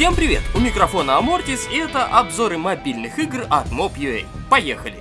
Всем привет! У микрофона Амортис и это обзоры мобильных игр от Mob.ua. Поехали!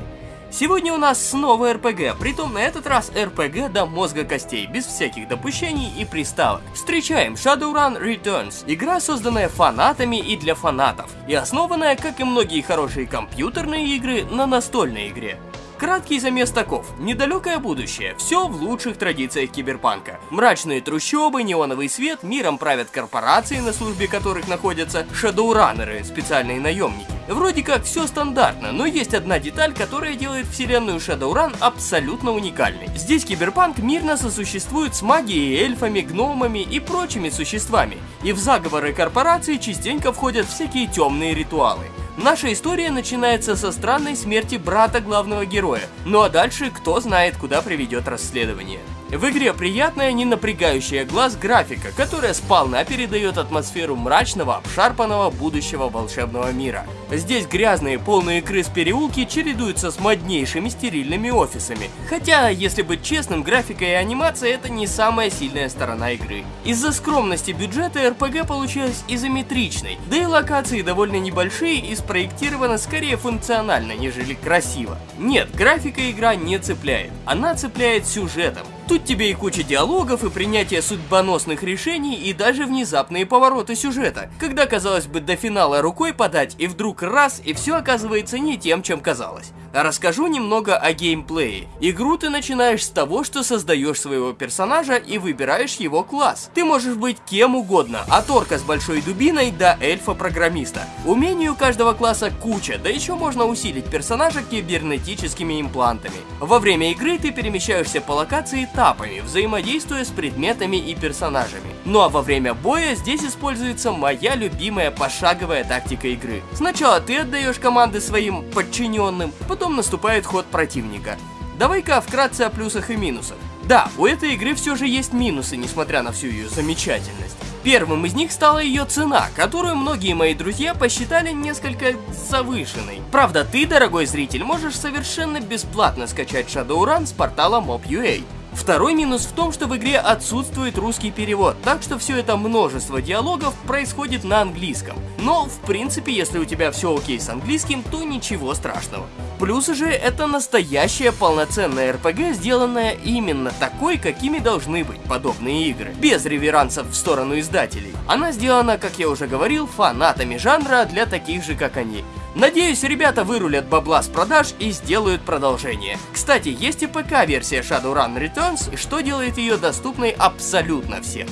Сегодня у нас снова РПГ, притом на этот раз РПГ до мозга костей, без всяких допущений и приставок. Встречаем Shadowrun Returns, игра, созданная фанатами и для фанатов, и основанная, как и многие хорошие компьютерные игры, на настольной игре. Краткий замес таков. Недалекое будущее. Все в лучших традициях киберпанка. Мрачные трущобы, неоновый свет, миром правят корпорации, на службе которых находятся шадоураннеры, специальные наемники. Вроде как все стандартно, но есть одна деталь, которая делает вселенную Shadowrun абсолютно уникальной. Здесь киберпанк мирно сосуществует с магией, эльфами, гномами и прочими существами. И в заговоры корпорации частенько входят всякие темные ритуалы. Наша история начинается со странной смерти брата главного героя, ну а дальше кто знает, куда приведет расследование. В игре приятная, не напрягающая глаз графика, которая сполна передает атмосферу мрачного, обшарпанного будущего волшебного мира. Здесь грязные, полные крыс переулки чередуются с моднейшими стерильными офисами. Хотя, если быть честным, графика и анимация это не самая сильная сторона игры. Из-за скромности бюджета РПГ получилась изометричной, да и локации довольно небольшие и спроектированы скорее функционально, нежели красиво. Нет, графика игра не цепляет, она цепляет сюжетом. Тут тебе и куча диалогов, и принятие судьбоносных решений, и даже внезапные повороты сюжета, когда, казалось бы, до финала рукой подать, и вдруг раз, и все оказывается не тем, чем казалось. Расскажу немного о геймплее. Игру ты начинаешь с того, что создаешь своего персонажа и выбираешь его класс. Ты можешь быть кем угодно, от орка с большой дубиной до эльфа-программиста. Умений у каждого класса куча, да еще можно усилить персонажа кибернетическими имплантами. Во время игры ты перемещаешься по локации этапами, взаимодействуя с предметами и персонажами. Ну а во время боя здесь используется моя любимая пошаговая тактика игры. Сначала ты отдаешь команды своим подчиненным, потом наступает ход противника. Давай-ка вкратце о плюсах и минусах. Да, у этой игры все же есть минусы, несмотря на всю ее замечательность. Первым из них стала ее цена, которую многие мои друзья посчитали несколько завышенной. Правда, ты, дорогой зритель, можешь совершенно бесплатно скачать Shadowrun с портала Mob.ua. Второй минус в том, что в игре отсутствует русский перевод, так что все это множество диалогов происходит на английском. Но, в принципе, если у тебя все окей с английским, то ничего страшного. Плюс же это настоящая полноценная РПГ, сделанная именно такой, какими должны быть подобные игры, без реверансов в сторону издателей. Она сделана, как я уже говорил, фанатами жанра для таких же, как они. Надеюсь, ребята вырулят бабла с продаж и сделают продолжение. Кстати, есть и ПК-версия Shadowrun Returns, что делает ее доступной абсолютно всем.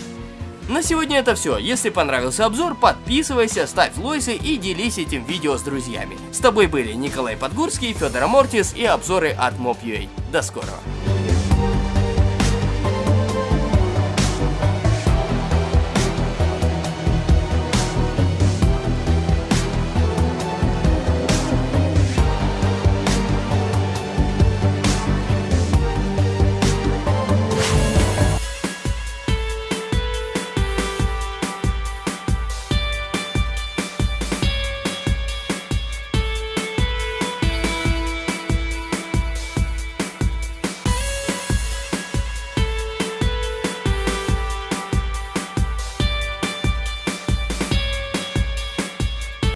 На сегодня это все. Если понравился обзор, подписывайся, ставь лойсы и делись этим видео с друзьями. С тобой были Николай Подгурский, Федор Амортис и обзоры от Mob.ua. До скорого.